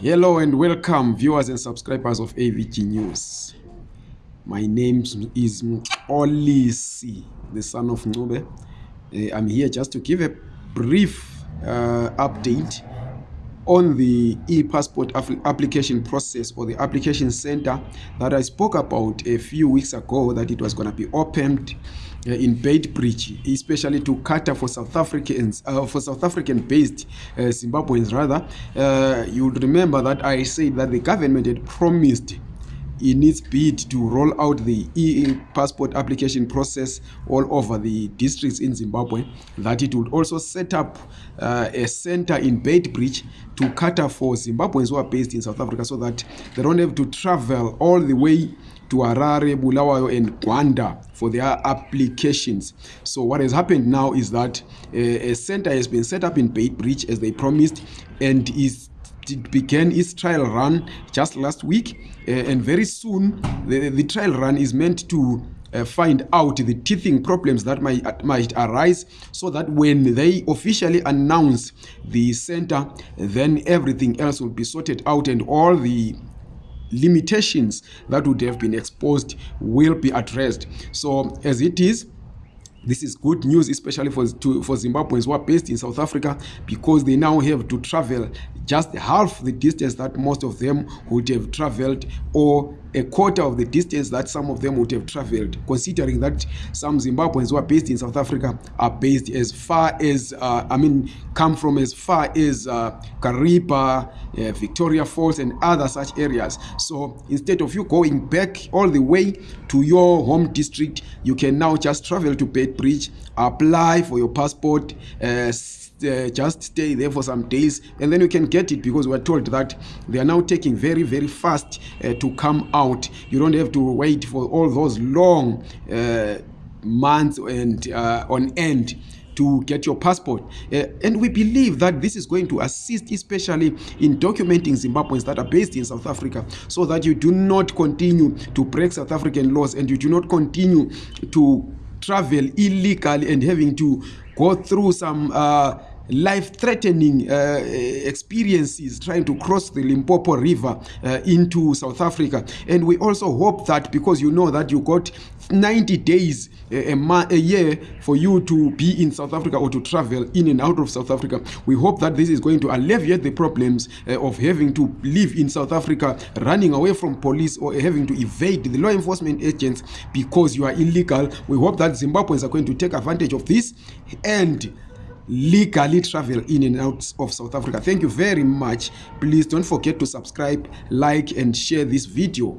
hello and welcome viewers and subscribers of avg news my name is mxolisi the son of ncube uh, i'm here just to give a brief uh, update on the e-passport application process or the application center that i spoke about a few weeks ago that it was going to be opened uh, in bait bridge especially to cater for south africans uh, for south african based uh, zimbabweans rather uh, you would remember that i said that the government had promised in its bid to roll out the e passport application process all over the districts in zimbabwe that it would also set up uh, a center in bait bridge to cater for zimbabweans who are based in south africa so that they don't have to travel all the way to arare bulawayo and gwanda for their applications so what has happened now is that uh, a center has been set up in bait bridge as they promised and is it began its trial run just last week, uh, and very soon the, the trial run is meant to uh, find out the teething problems that might, uh, might arise so that when they officially announce the center, then everything else will be sorted out and all the limitations that would have been exposed will be addressed. So as it is, this is good news, especially for, to, for Zimbabweans who are based in South Africa, because they now have to travel just half the distance that most of them would have traveled or a quarter of the distance that some of them would have traveled, considering that some Zimbabweans who are based in South Africa are based as far as, uh, I mean, come from as far as uh, Kariba, uh, Victoria Falls, and other such areas. So instead of you going back all the way to your home district, you can now just travel to bridge apply for your passport, uh, uh, just stay there for some days and then you can get it because we're told that they are now taking very very fast uh, to come out you don't have to wait for all those long uh, months and uh, on end to get your passport. Uh, and we believe that this is going to assist, especially in documenting Zimbabweans that are based in South Africa, so that you do not continue to break South African laws and you do not continue to travel illegally and having to go through some. Uh, life threatening uh, uh, experiences trying to cross the limpopo river uh, into south africa and we also hope that because you know that you got 90 days uh, a, a year for you to be in south africa or to travel in and out of south africa we hope that this is going to alleviate the problems uh, of having to live in south africa running away from police or having to evade the law enforcement agents because you are illegal we hope that zimbabweans are going to take advantage of this and legally travel in and out of south africa thank you very much please don't forget to subscribe like and share this video